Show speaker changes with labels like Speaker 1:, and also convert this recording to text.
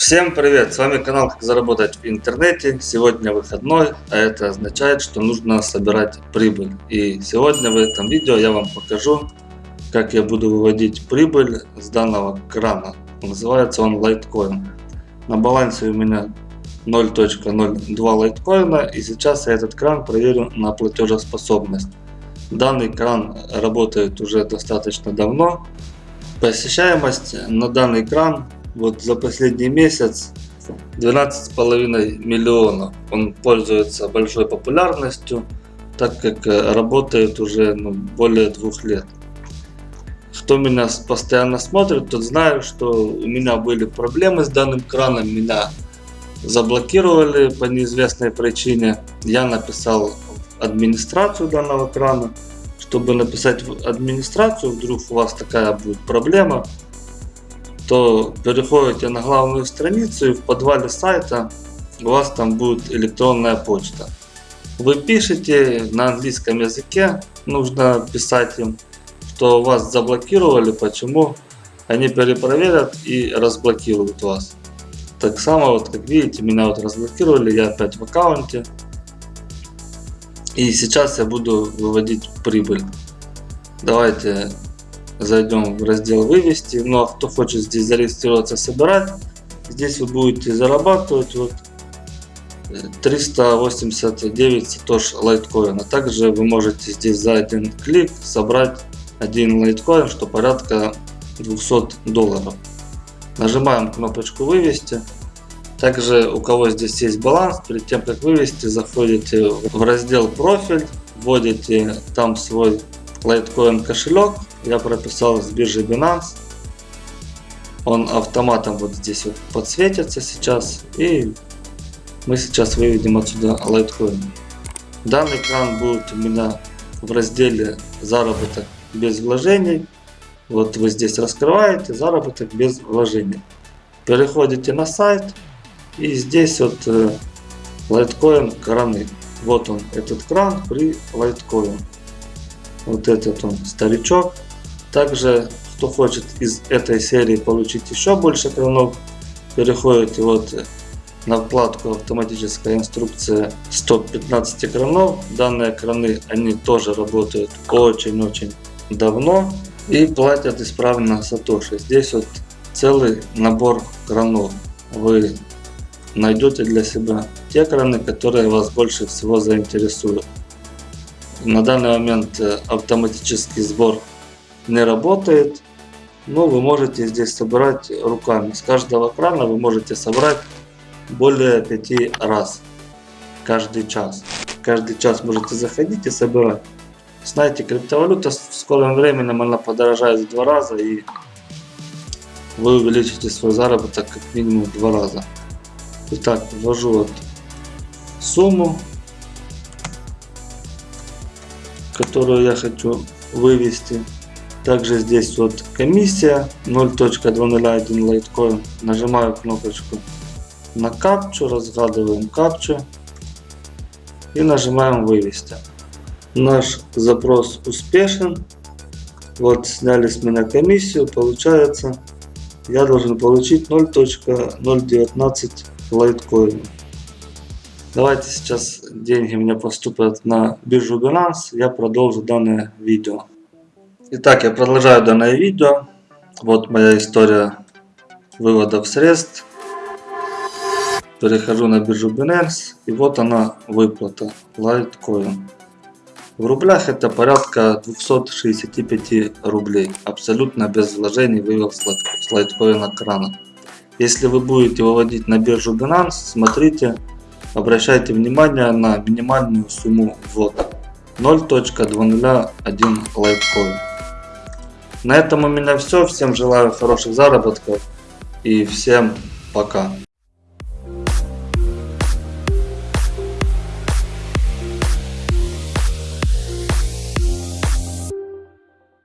Speaker 1: Всем привет! С вами канал Как заработать в интернете. Сегодня выходной, а это означает, что нужно собирать прибыль. И сегодня в этом видео я вам покажу, как я буду выводить прибыль с данного крана. Называется он Litecoin. На балансе у меня 0.02 лайткоина и сейчас я этот кран проверю на платежеспособность. Данный кран работает уже достаточно давно. Посещаемость на данный кран вот за последний месяц 12,5 миллионов. Он пользуется большой популярностью, так как э, работает уже ну, более двух лет. Кто меня постоянно смотрит, тот знает, что у меня были проблемы с данным краном. Меня заблокировали по неизвестной причине. Я написал администрацию данного крана. Чтобы написать в администрацию, вдруг у вас такая будет проблема, то переходите на главную страницу и в подвале сайта у вас там будет электронная почта. Вы пишете на английском языке, нужно писать им, что вас заблокировали, почему. Они перепроверят и разблокируют вас. Так само, вот как видите, меня вот разблокировали, я опять в аккаунте. И сейчас я буду выводить прибыль. Давайте зайдем в раздел вывести. Ну а кто хочет здесь зарегистрироваться, собирать, здесь вы будете зарабатывать вот 389 сатош лайткоина. Также вы можете здесь за один клик собрать один лайткоин, что порядка 200 долларов. Нажимаем кнопочку вывести. Также у кого здесь есть баланс, перед тем как вывести, заходите в раздел профиль, вводите там свой Litecoin кошелек. Я прописал с биржи Binance. Он автоматом вот здесь вот подсветится сейчас. И мы сейчас выведем отсюда Litecoin. Данный кран будет у меня в разделе заработок без вложений. Вот вы здесь раскрываете заработок без вложений. Переходите на сайт и здесь вот э, Litecoin краны. Вот он этот кран при Litecoin вот этот он старичок. Также, кто хочет из этой серии получить еще больше кранов, переходите вот на вкладку автоматическая инструкция 115 кранов. Данные краны, они тоже работают очень-очень давно и платят исправно Сатоши. Здесь вот целый набор кранов. Вы найдете для себя те краны, которые вас больше всего заинтересуют. На данный момент э, автоматический сбор не работает. Но вы можете здесь собирать руками. С каждого крана вы можете собрать более 5 раз. Каждый час. Каждый час можете заходить и собирать. Знаете, криптовалюта в скором времени она подорожает в два раза и вы увеличите свой заработок как минимум в два раза. Итак, ввожу вот сумму которую я хочу вывести. Также здесь вот комиссия 0.201 лайткоин. Нажимаю кнопочку на капчу, разгадываем капчу и нажимаем вывести. Наш запрос успешен. Вот сняли с меня комиссию, получается я должен получить 0.019 лайткоина. Давайте сейчас деньги мне поступят на биржу Binance. Я продолжу данное видео. Итак, я продолжаю данное видео. Вот моя история выводов средств. Перехожу на биржу Binance. И вот она выплата. Litecoin. В рублях это порядка 265 рублей. Абсолютно без вложений вывел с лайткоина крана. Если вы будете выводить на биржу Binance, смотрите Обращайте внимание на минимальную сумму ввода 0.201 лайткоин. На этом у меня все. Всем желаю хороших заработков и всем пока.